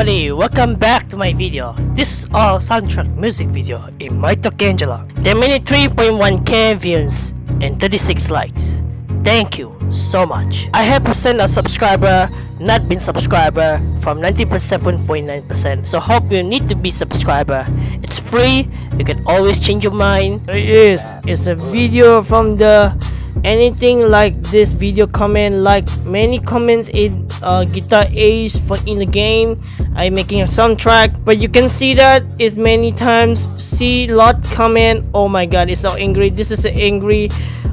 everybody, welcome back to my video. This is our soundtrack music video in my Talk Angela. 10 minute 3.1k views and 36 likes. Thank you so much. I have percent a subscriber, not been subscriber from 97.9%. So hope you need to be subscriber. It's free. You can always change your mind. It is. It's a video from the anything like this video comment like many comments in uh, guitar ace for in the game. I'm making a soundtrack but you can see that is many times see lot comment. Oh my god it's so angry. This is angry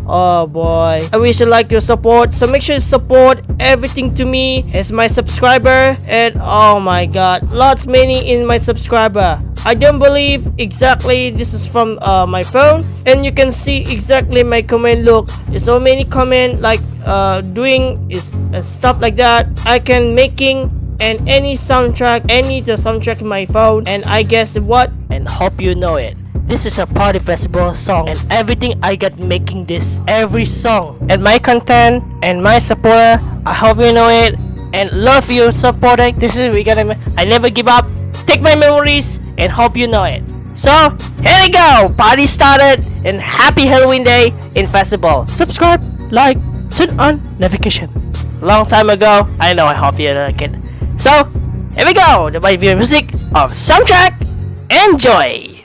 oh boy. I wish you like your support so make sure you support everything to me as my subscriber. And oh my god lots many in my subscriber I don't believe exactly this is from uh, my phone. And you can see exactly my comment. Look so many comment like uh, doing is uh, stuff like that. I can making and any soundtrack any the soundtrack in my phone and I guess what? And hope you know it. This is a party festival song and everything I got making this every song. And my content and my supporter I hope you know it. And love you supporting this is we gonna I never give up. Take my memories and hope you know it. So, here we go! Party started and happy Halloween day in festival. Subscribe, like, turn on notification. Long time ago, I know I hope you like it. So, here we go! The my music of soundtrack. Enjoy!